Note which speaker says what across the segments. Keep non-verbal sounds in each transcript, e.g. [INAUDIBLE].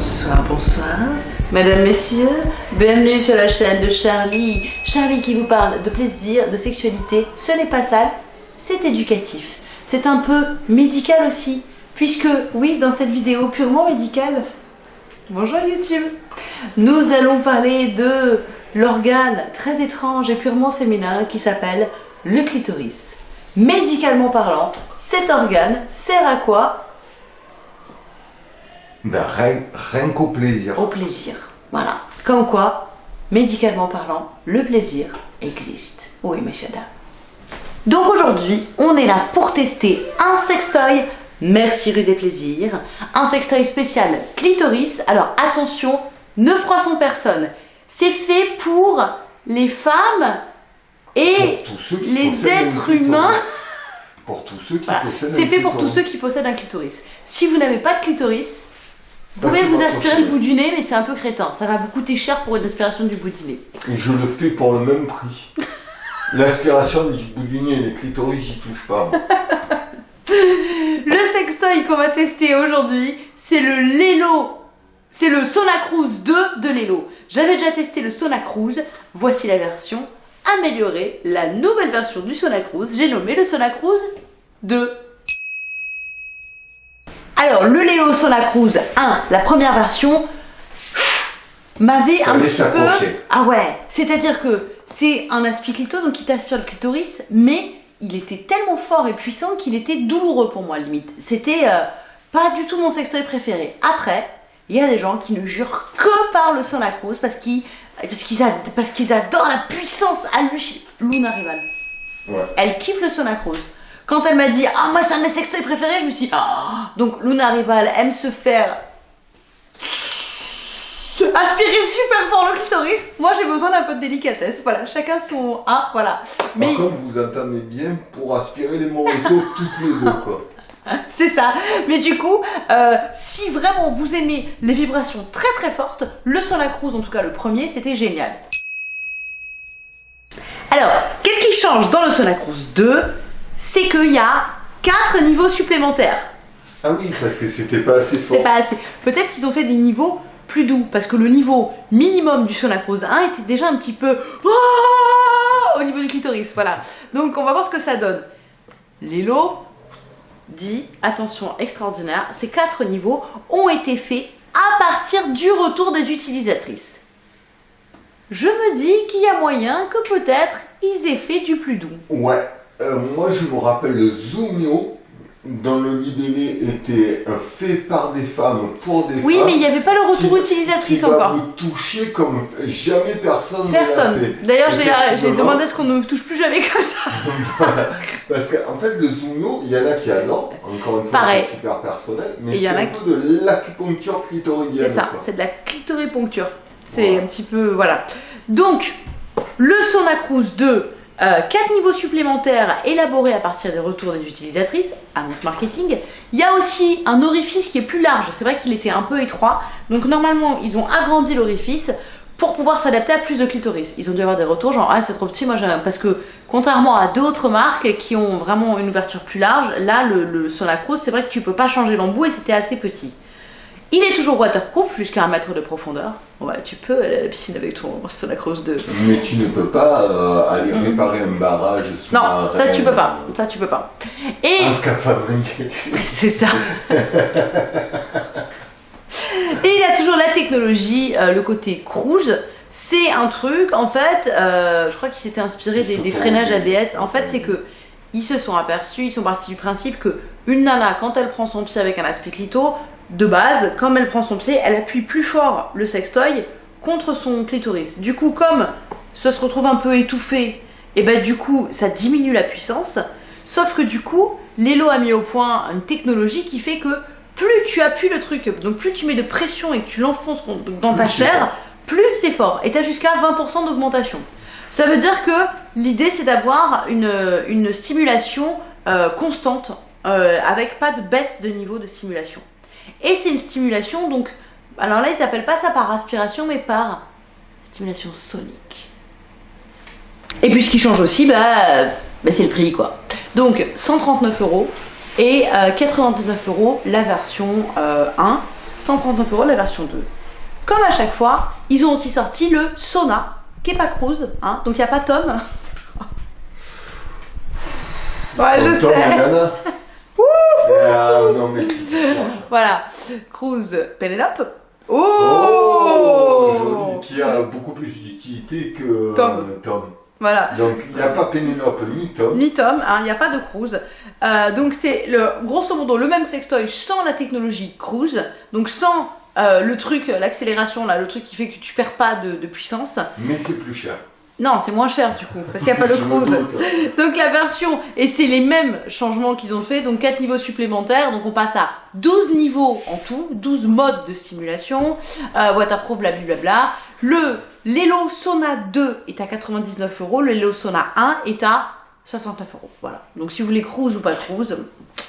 Speaker 1: Bonsoir, bonsoir. Mesdames, Messieurs, bienvenue sur la chaîne de Charlie. Charlie qui vous parle de plaisir, de sexualité. Ce n'est pas sale, c'est éducatif. C'est un peu médical aussi. Puisque, oui, dans cette vidéo purement médicale, bonjour YouTube, nous allons parler de l'organe très étrange et purement féminin qui s'appelle le clitoris. Médicalement parlant, cet organe sert à quoi?
Speaker 2: Ben, rien, rien qu'au plaisir.
Speaker 1: Au plaisir. Voilà. Comme quoi, médicalement parlant, le plaisir existe. Oui, messieurs, dames. Donc aujourd'hui, on est là pour tester un sextoy Merci rue des plaisirs, un sextoy spécial clitoris. Alors attention, ne froissons personne. C'est fait pour les femmes et les êtres humains.
Speaker 2: Pour tous ceux qui
Speaker 1: Voilà.
Speaker 2: possèdent
Speaker 1: C'est fait pour tous
Speaker 2: clitoris.
Speaker 1: ceux qui possèdent un clitoris. Si vous n'avez pas de clitoris, vous pouvez vous aspirer le bout du nez, mais c'est un peu crétin. Ça va vous coûter cher pour une aspiration du bout du nez.
Speaker 2: Et je le fais pour le même prix. [LAUGHS] L'aspiration du bout du nez, les clitoris, j'y touche pas. [LAUGHS]
Speaker 1: Le sextoy qu'on va tester aujourd'hui, c'est le Lelo. C'est le Sonacruise 2 de Lelo. J'avais déjà testé le Sonacruise. Voici la version améliorée, la nouvelle version du Sonacruise. J'ai nommé le Sonacruise 2. Alors, le Lelo Sonacruise 1, la première version, m'avait un petit peu... Ah ouais, c'est-à-dire que c'est un aspi-clito, donc il t'aspire le clitoris, mais il était tellement fort et puissant qu'il était douloureux pour moi, limite. C'était euh, pas du tout mon sextoy préféré. Après, il y a des gens qui ne jurent que par le parce qu'ils parce qu'ils parce qu'ils adorent la puissance à lui. Luna Rival.
Speaker 2: Ouais.
Speaker 1: Elle kiffe le Sonacruise. Quand elle m'a dit « Ah, moi, c'est un de mes sextoys préférés », je me suis dit Ah Donc, Luna Rival aime se faire aspirer super fort le clitoris. Moi, j'ai besoin d'un peu de délicatesse. Voilà, chacun son... Ah, voilà. Mais
Speaker 2: Par contre, vous entendez bien pour aspirer les moritos [LAUGHS] toutes les deux, quoi. [LAUGHS]
Speaker 1: c'est ça. Mais du coup, euh, si vraiment vous aimez les vibrations très très fortes, le Sonacruise, en tout cas le premier, c'était génial. Alors, qu'est-ce qui change dans le Sonacruise 2 C'est qu'il y a 4 niveaux supplémentaires.
Speaker 2: Ah oui, parce que c'était pas assez fort.
Speaker 1: C'est pas assez. Peut-être qu'ils ont fait des niveaux plus doux, parce que le niveau minimum du Sonacruise 1 était déjà un petit peu Oh au niveau du clitoris, voilà. Donc on va voir ce que ça donne. Lelo dit, attention extraordinaire, ces quatre niveaux ont été faits à partir du retour des utilisatrices. Je me dis qu'il y a moyen que peut-être ils aient fait du plus doux.
Speaker 2: Ouais. Euh, moi, je me rappelle le Zoomio, dont le libellé était euh, fait par des femmes pour des
Speaker 1: Oui,
Speaker 2: femmes.
Speaker 1: mais il n'y avait pas le retour
Speaker 2: qui-
Speaker 1: utilisatrice
Speaker 2: qui va
Speaker 1: encore.
Speaker 2: vous toucher comme jamais personne.
Speaker 1: Personne. D'ailleurs, j'ai
Speaker 2: Effectivement.
Speaker 1: demandé à ce qu'on ne me touche plus jamais comme ça. [LAUGHS]
Speaker 2: Parce qu'en fait, le Zoomio, il y en a qui adorent, encore une fois, c'est super personnel, mais
Speaker 1: Et il y
Speaker 2: c'est
Speaker 1: en a
Speaker 2: un peu de l'acupuncture clitoridienne.
Speaker 1: C'est ça, c'est de la clitoripuncture. C'est
Speaker 2: Voilà.
Speaker 1: un petit peu. Voilà. Donc, le Sonacruise 2, 4 niveaux supplémentaires élaborés à partir des retours des utilisatrices, annonce marketing. Il y a aussi un orifice qui est plus large. C'est vrai qu'il était un peu étroit. Donc, normalement, ils ont agrandi l'orifice pour pouvoir s'adapter à plus de clitoris. Ils ont dû avoir des retours genre ah c'est trop petit moi j'aime parce que contrairement à d'autres marques qui ont vraiment une ouverture plus large, là le, le Sonacruise c'est vrai que tu peux pas changer l'embout et c'était assez petit. Il est toujours waterproof jusqu'à un mètre de profondeur. Bah, tu peux aller à la piscine avec ton [LAUGHS] Sonacruise 2.
Speaker 2: Mais tu ne peux pas euh, aller réparer un barrage sous
Speaker 1: Non,
Speaker 2: un
Speaker 1: ça tu peux pas. Ça tu peux pas. Et
Speaker 2: Un [LAUGHS]
Speaker 1: c'est ça. [LAUGHS] Et il a toujours la technologie, euh, le côté cruise. C'est un truc, en fait, euh, je crois qu'il s'était inspiré des, des freinages ABS. En fait, c'est que ils se sont aperçus, ils sont partis du principe que une nana, quand elle prend son pied avec un aspect clito, de base, comme elle prend son pied, elle appuie plus fort le sextoy contre son clitoris. Du coup, comme ça se retrouve un peu étouffé, et ben du coup, ça diminue la puissance. Sauf que du coup, Lelo a mis au point une technologie qui fait que plus tu appuies le truc, donc plus tu mets de pression et que tu l'enfonces dans ta chair, plus c'est fort. Et tu as jusqu'à 20% d'augmentation. Ça veut dire que l'idée c'est d'avoir une, une stimulation euh, constante euh, avec pas de baisse de niveau de stimulation. Et c'est une stimulation donc, alors là ils appellent pas ça par aspiration mais par stimulation sonique. Et puis ce qui change aussi, bah, euh, bah, c'est le prix quoi. Donc 139 euros et euh, 99 euros la version euh, 1. 139 euros la version 2. Comme à chaque fois, ils ont aussi sorti le Sona, qui est pas cruise, hein, donc il n'y a pas Tom. ouais, je
Speaker 2: Tom
Speaker 1: sais. [LAUGHS]
Speaker 2: Ah, non, mais c'est
Speaker 1: Voilà, cruise Penelope.
Speaker 2: Oh,
Speaker 1: Oh,
Speaker 2: joli, qui a beaucoup plus d'utilité que
Speaker 1: Tom.
Speaker 2: euh, Tom.
Speaker 1: Voilà.
Speaker 2: Donc il n'y a pas Pénélope ni Tom.
Speaker 1: Ni Tom, hein, il n'y a pas de cruise. Euh, donc c'est le grosso modo le même sextoy sans la technologie cruise, donc sans euh, le truc, l'accélération là, le truc qui fait que tu perds pas de, de puissance.
Speaker 2: Mais c'est plus cher.
Speaker 1: Non, c'est moins cher du coup, parce qu'il n'y a pas
Speaker 2: me
Speaker 1: cruise. [LAUGHS] Donc la version, et c'est les mêmes changements qu'ils ont fait, donc 4 niveaux supplémentaires, donc on passe à 12 niveaux en tout, 12 modes de simulation, euh, waterproof, blablabla. Le Lelo Sona 2 est à 99 euros, le Lelo Sona 1 est à 69 euros. Voilà. Donc si vous voulez cruise ou pas cruise,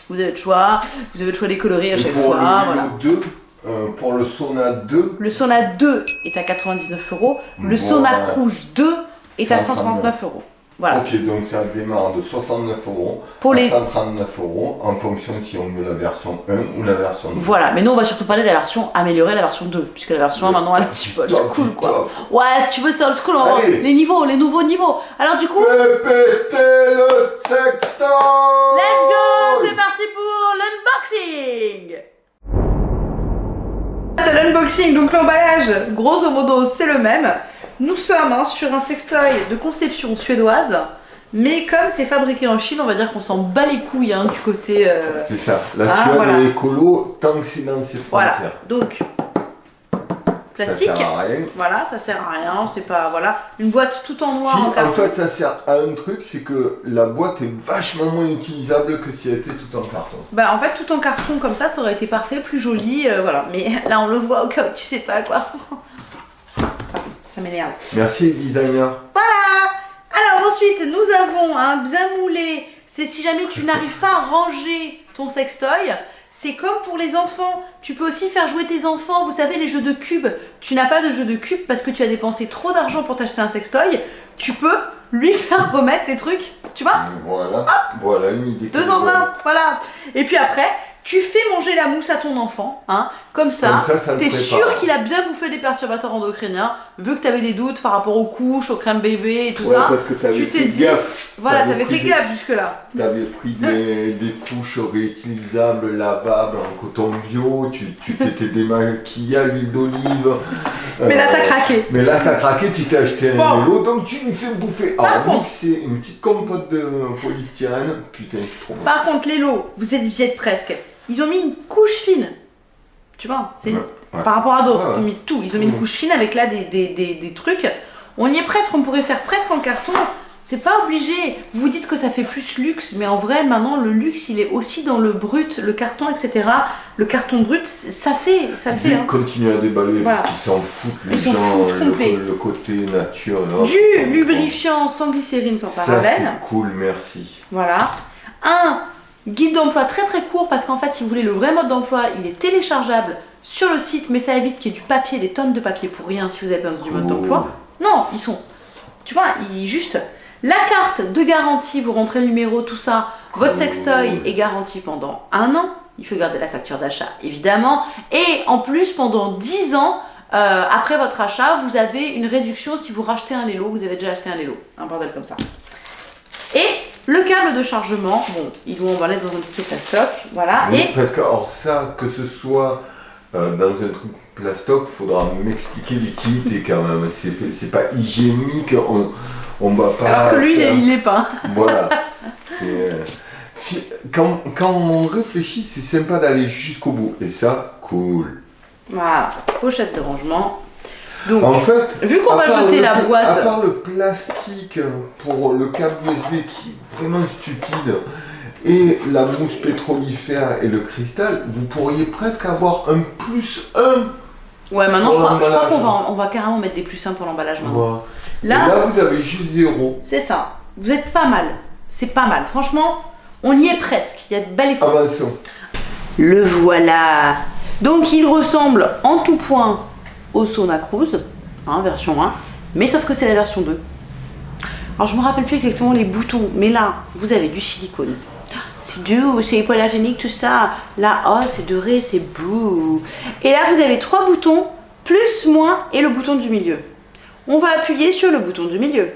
Speaker 1: vous avez le choix, vous avez le choix des coloris à chaque
Speaker 2: pour
Speaker 1: fois.
Speaker 2: le
Speaker 1: voilà.
Speaker 2: Lilo 2, euh, pour le Sona 2,
Speaker 1: Le Sona 2 est à 99 euros, le
Speaker 2: Voilà.
Speaker 1: Sona Rouge 2 est à
Speaker 2: 139.
Speaker 1: 139 euros. Voilà.
Speaker 2: ok, donc ça démarre de 69 euros
Speaker 1: Pour
Speaker 2: à
Speaker 1: les-
Speaker 2: 139 euros en fonction si on veut la version 1 ou la version 2.
Speaker 1: Voilà, mais nous on va surtout parler de la version améliorée, la version 2, puisque la version 1 maintenant elle est un petit peu old school quoi. Ouais, si tu veux c'est old school, on va les niveaux, les nouveaux niveaux. Alors du coup,
Speaker 2: Fais péter le sextoy
Speaker 1: let's go, c'est parti pour l'unboxing C'est l'unboxing, donc l'emballage, grosso modo c'est le même. Nous sommes hein, sur un sextoy de conception suédoise, mais comme c'est fabriqué en Chine, on va dire qu'on s'en bat les couilles hein, du côté... euh,
Speaker 2: C'est ça, la
Speaker 1: Ah,
Speaker 2: Suède
Speaker 1: voilà.
Speaker 2: est écolo tant que c'est dans ses
Speaker 1: Voilà,
Speaker 2: frontières.
Speaker 1: donc plastique.
Speaker 2: Ça sert à rien.
Speaker 1: Voilà, ça sert à rien, c'est pas voilà, une boîte tout en noir
Speaker 2: Si,
Speaker 1: en
Speaker 2: en
Speaker 1: carton.
Speaker 2: fait, ça sert à un truc, c'est que la boîte est vachement moins utilisable que si elle était tout en carton.
Speaker 1: Bah en fait tout en carton comme ça, ça aurait été parfait, plus joli, euh, voilà. Mais [LAUGHS] là on le voit au cas où tu sais pas quoi. Ça m'énerve.
Speaker 2: Merci, designer.
Speaker 1: Voilà. Alors ensuite nous avons un bien moulé. C'est si jamais tu n'arrives pas à ranger ton sextoy. C'est comme pour les enfants, tu peux aussi faire jouer tes enfants, vous savez les jeux de cubes. Tu n'as pas de jeu de cubes parce que tu as dépensé trop d'argent pour t'acheter un sextoy. Tu peux lui faire remettre les trucs, tu vois
Speaker 2: Voilà, voilà une idée.
Speaker 1: Deux en un, voilà. Et puis après, tu fais manger la mousse à ton enfant, hein, comme ça. T'es sûr qu'il a bien bouffé des perturbateurs endocriniens, vu que t'avais des doutes par rapport aux couches, aux crèmes bébé et tout
Speaker 2: Ouais,
Speaker 1: ça.
Speaker 2: parce que t'avais
Speaker 1: tu t'es dit-
Speaker 2: gaffe.
Speaker 1: Voilà,
Speaker 2: T'avais
Speaker 1: fait
Speaker 2: des-
Speaker 1: gaffe jusque-là.
Speaker 2: T'avais pris des, [LAUGHS] des couches réutilisables, lavables, en coton bio, tu t'étais [LAUGHS] démaquillé à l'huile d'olive.
Speaker 1: Mais là,
Speaker 2: Euh,
Speaker 1: t'as craqué.
Speaker 2: Mais là, t'as craqué, tu t'es acheté un vélo, donc tu lui fais bouffer.
Speaker 1: Par
Speaker 2: Alors,
Speaker 1: contre-
Speaker 2: mixer une petite compote de polystyrène, putain, c'est trop bon.
Speaker 1: Par contre, les lots, vous êtes, vous êtes presque. Ils ont mis une couche fine. Tu vois, c'est
Speaker 2: Ouais, ouais.
Speaker 1: par rapport à d'autres,
Speaker 2: Ouais,
Speaker 1: ils ont mis tout. Ils ont mis une
Speaker 2: Mhm.
Speaker 1: couche fine avec là des, des, des, des trucs. On y est presque, on pourrait faire presque en carton. C'est pas obligé. Vous dites que ça fait plus luxe, mais en vrai, maintenant, le luxe, il est aussi dans le brut, le carton, etc. Le carton brut, ça fait, ça le fait. Hein.
Speaker 2: continuent à déballer
Speaker 1: Voilà.
Speaker 2: parce qu'ils s'en foutent, les
Speaker 1: Ils
Speaker 2: gens, le, le côté nature. hop,
Speaker 1: Du lubrifiant sans glycérine, sans.
Speaker 2: Ça,
Speaker 1: parabène.
Speaker 2: c'est cool, merci.
Speaker 1: Voilà. Un guide d'emploi très très court parce qu'en fait, si vous voulez le vrai mode d'emploi, il est téléchargeable sur le site, mais ça évite qu'il y ait du papier, des tonnes de papier pour rien si vous avez besoin du mode d'emploi. Non, ils sont. Tu vois, ils juste. La carte de garantie, vous rentrez le numéro, tout ça. Votre sextoy est garanti pendant un an. Il faut garder la facture d'achat, évidemment. Et en plus, pendant 10 ans, euh, après votre achat, vous avez une réduction si vous rachetez un Lelo. Vous avez déjà acheté un Lelo. Un bordel comme ça. Le câble de chargement, bon, ils l'ont emballé dans un petit plastoc, voilà.
Speaker 2: Oui,
Speaker 1: Et
Speaker 2: parce que, alors ça, que ce soit euh, dans un truc plastoc, faudra m'expliquer l'utilité quand même. C'est pas hygiénique, on, on va pas.
Speaker 1: alors que lui,
Speaker 2: faire-
Speaker 1: il l'est pas.
Speaker 2: Voilà. Euh, quand, quand on réfléchit, c'est sympa d'aller jusqu'au bout. Et ça, cool.
Speaker 1: Voilà, pochette de rangement. Donc,
Speaker 2: En fait,
Speaker 1: vu qu'on va jeter
Speaker 2: le
Speaker 1: la
Speaker 2: pla- À
Speaker 1: boîte,
Speaker 2: part le plastique pour le câble USB qui est vraiment stupide et la mousse pétrolifère et le cristal, vous pourriez presque avoir un plus 1.
Speaker 1: ouais, maintenant, je
Speaker 2: pour
Speaker 1: crois, je crois qu'on va, on va carrément mettre des plus simples pour l'emballage maintenant. Là,
Speaker 2: là, vous avez juste zéro.
Speaker 1: c'est ça. Vous êtes pas mal. C'est pas mal. Franchement, on y est presque. Il y a de belles effort.
Speaker 2: Avançons.
Speaker 1: Le voilà. Donc il ressemble en tout point au Sona Cruise, hein, version 1, mais sauf que c'est la version 2. Alors je me rappelle plus exactement les boutons, mais là vous avez du silicone. c'est doux, c'est hypoallergénique, tout ça. Là, oh, c'est doré, c'est bouh. Et là, vous avez trois boutons, plus, moins, et le bouton du milieu. On va appuyer sur le bouton du milieu.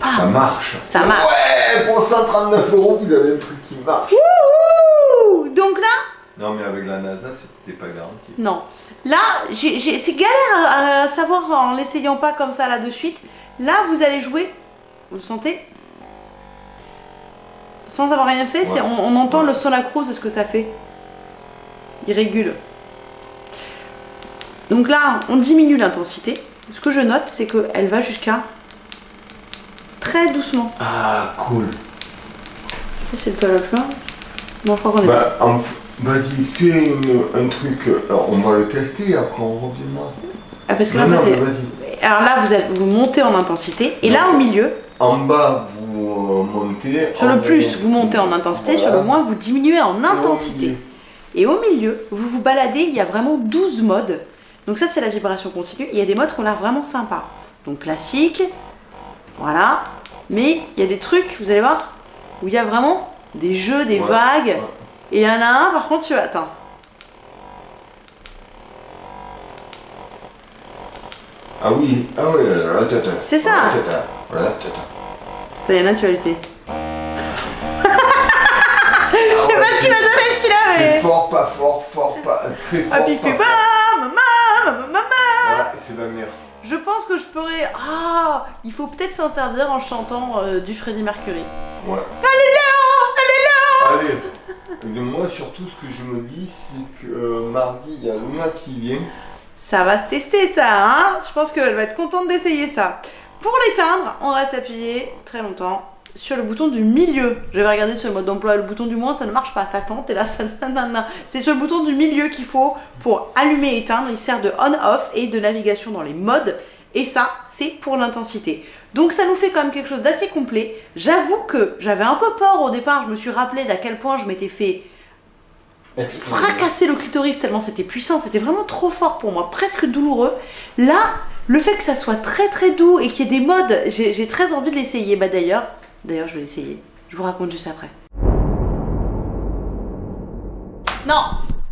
Speaker 2: Ça marche.
Speaker 1: Ça marche.
Speaker 2: Ouais, pour 139 euros, vous avez un truc qui marche.
Speaker 1: Ouh Donc là,
Speaker 2: Non, mais avec la NASA, c'était pas garanti.
Speaker 1: non. Là, j'ai- c'est galère à, à savoir en l'essayant pas comme ça là de suite. Là, vous allez jouer. Vous le sentez? Sans avoir rien fait,
Speaker 2: Ouais.
Speaker 1: on, on entend
Speaker 2: Ouais.
Speaker 1: le son accrose de ce que ça fait. Il régule. Donc là, on diminue l'intensité. Ce que je note, c'est qu'elle va jusqu'à très doucement.
Speaker 2: Ah, cool.
Speaker 1: C'est le pas la. Bon,
Speaker 2: Bah, en f- vas-y, fais une- un truc. Alors, on va le tester, après on reviendra.
Speaker 1: Ah, parce que
Speaker 2: Non,
Speaker 1: là,
Speaker 2: non, vas-y.
Speaker 1: Alors là, vous, vous montez en intensité. Et là, au milieu,
Speaker 2: En bas, vous euh, montez.
Speaker 1: sur le plus, vous montez en intensité. Sur le moins, vous diminuez en intensité. Et au milieu, vous vous baladez. Il y a vraiment 12 modes. Donc ça, c'est la vibration continue. Il y a des modes qu'on a vraiment sympas. Donc classique. Voilà. Mais il y a des trucs, vous allez voir, où il y a vraiment des jeux, des
Speaker 2: Ouais,
Speaker 1: vagues.
Speaker 2: ouais.
Speaker 1: Et il y en a un, par contre, tu attends.
Speaker 2: Ah oui, ah oui, là, là, là, tata.
Speaker 1: C'est ça.
Speaker 2: Là, tata. Là, tata.
Speaker 1: Ça, il y en a, tu vas lutter.
Speaker 2: Ah [LAUGHS]
Speaker 1: Je sais pas ce qu'il va donner celui-là, mais.
Speaker 2: fort, pas fort, fort, pas. Très fort.
Speaker 1: Ah, puis il fait maman, maman, maman,
Speaker 2: c'est merde.
Speaker 1: Je pense que je pourrais. Ah Il faut peut-être s'en servir en chantant euh, du Freddie Mercury.
Speaker 2: Ouais.
Speaker 1: Allez, Léo Allez, Léo
Speaker 2: Allez. Et moi, surtout, ce que je me dis, c'est que euh, mardi, il y a Luna qui vient.
Speaker 1: Ça va se tester, ça, hein? Je pense qu'elle va être contente d'essayer ça. Pour l'éteindre, on reste appuyé très longtemps sur le bouton du milieu. Je vais regarder sur le mode d'emploi. Le bouton du moins, ça ne marche pas. T'attends, t'es là, [LAUGHS] ça. C'est sur le bouton du milieu qu'il faut pour allumer et éteindre. Il sert de on-off et de navigation dans les modes. Et ça, c'est pour l'intensité. Donc ça nous fait quand même quelque chose d'assez complet. J'avoue que j'avais un peu peur au départ. Je me suis rappelé d'à quel point je m'étais fait fracasser le clitoris tellement c'était puissant, c'était vraiment trop fort pour moi, presque douloureux. Là, le fait que ça soit très très doux et qu'il y ait des modes, j'ai j'ai très envie de l'essayer. Bah d'ailleurs, d'ailleurs je vais l'essayer. Je vous raconte juste après. Non,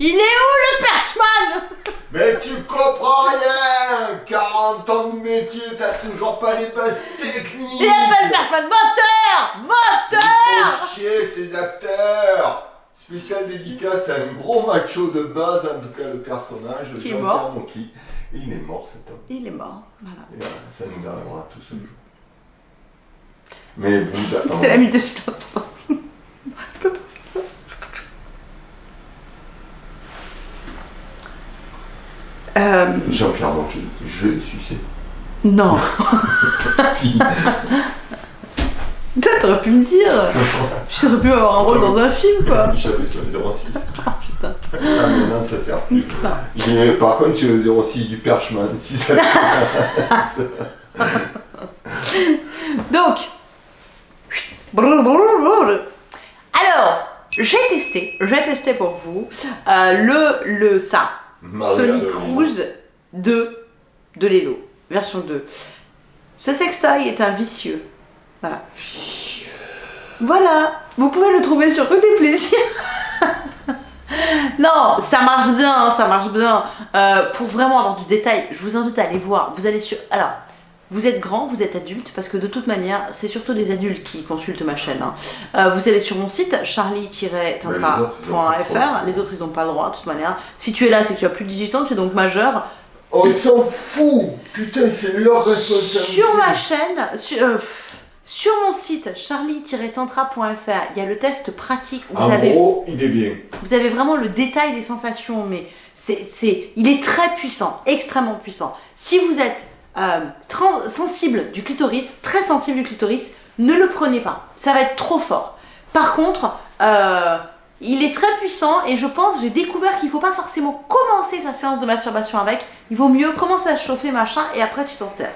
Speaker 1: il est où le perchman
Speaker 2: Mais tu comprends rien 40 ans de métier, t'as toujours pas les bases techniques
Speaker 1: Il est pas le perchman, moteur, moteur.
Speaker 2: Faut chier ces acteurs Spécial dédicace à un gros macho de base, en tout cas le personnage,
Speaker 1: Qui est mort.
Speaker 2: Il est mort cet homme.
Speaker 1: Il est mort. Voilà.
Speaker 2: Et voilà, ça nous arrivera tous un jour. Mais vous... [LAUGHS]
Speaker 1: C'était la minute de silence. Je peux pas faire ça. Euh,
Speaker 2: Jean-Pierre Mocky, je suis sé.
Speaker 1: non. [LAUGHS]
Speaker 2: si.
Speaker 1: T'aurais pu me dire. J'aurais pu avoir un rôle dans un film, quoi. [LAUGHS]
Speaker 2: J'avais sur le 06.
Speaker 1: Ah, putain.
Speaker 2: Ah mais non, ça sert plus. Par contre, j'ai le 06 du Perchman, si ça [LAUGHS]
Speaker 1: Donc. Alors, j'ai testé, j'ai testé pour vous euh, le, le ça,
Speaker 2: Maria
Speaker 1: Sonic
Speaker 2: de-
Speaker 1: Cruise 2 de Lelo, version 2. Ce sextoy est un vicieux. Voilà. Voilà, vous pouvez le trouver sur Côté Plaisir. [LAUGHS] non, ça marche bien, ça marche bien. Euh, pour vraiment avoir du détail, je vous invite à aller voir. Vous allez sur. Alors, vous êtes grand, vous êtes adulte, parce que de toute manière, c'est surtout les adultes qui consultent ma chaîne. hein. Euh, vous allez sur mon site, charlie-tantra.fr. Les autres, ils n'ont pas le droit, de toute manière. Si tu es là, c'est que tu as plus de 18 ans, tu es donc majeur.
Speaker 2: Oh, ils s'en foutent Putain, c'est leur responsabilité.
Speaker 1: Sur ma chaîne, sur, euh, sur mon site, charlie-tantra.fr, il y a le test pratique. Vous
Speaker 2: En
Speaker 1: avez
Speaker 2: gros, il est bien.
Speaker 1: Vous avez vraiment le détail des sensations, mais c'est, il est très puissant, extrêmement puissant. Si vous êtes euh, sensible du clitoris, très sensible du clitoris, ne le prenez pas. Ça va être trop fort. Par contre, euh, il est très puissant et je pense, j'ai découvert qu'il ne faut pas forcément commencer sa séance de masturbation avec. Il vaut mieux commencer à chauffer, machin, et après tu t'en sers.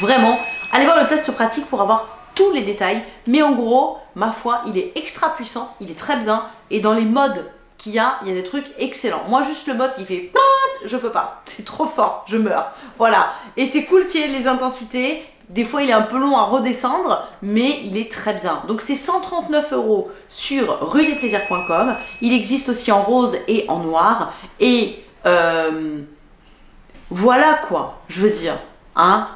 Speaker 1: Vraiment, allez voir le test pratique pour avoir tous les détails. Mais en gros, ma foi, il est extra puissant, il est très bien. Et dans les modes qu'il y a, il y a des trucs excellents. Moi, juste le mode qui fait je peux pas. C'est trop fort, je meurs. Voilà. Et c'est cool qu'il y ait les intensités. des fois il est un peu long à redescendre, mais il est très bien. Donc c'est 139 euros sur rudesplaisirs.com. Il existe aussi en rose et en noir. Et euh, voilà quoi, je veux dire. Hein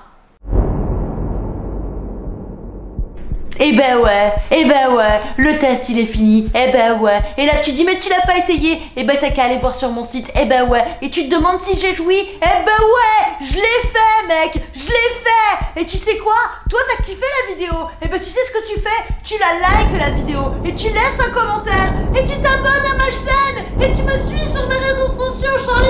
Speaker 1: Eh ben ouais, eh ben ouais, le test il est fini, eh ben ouais. Et là tu dis mais tu l'as pas essayé, eh ben t'as qu'à aller voir sur mon site, eh ben ouais. Et tu te demandes si j'ai joui, eh ben ouais, je l'ai fait mec, je l'ai fait. Et tu sais quoi? Toi t'as kiffé la vidéo, eh ben tu sais ce que tu fais? Tu la likes la vidéo, et tu laisses un commentaire, et tu t'abonnes à ma chaîne, et tu me suis sur mes réseaux sociaux, Charlie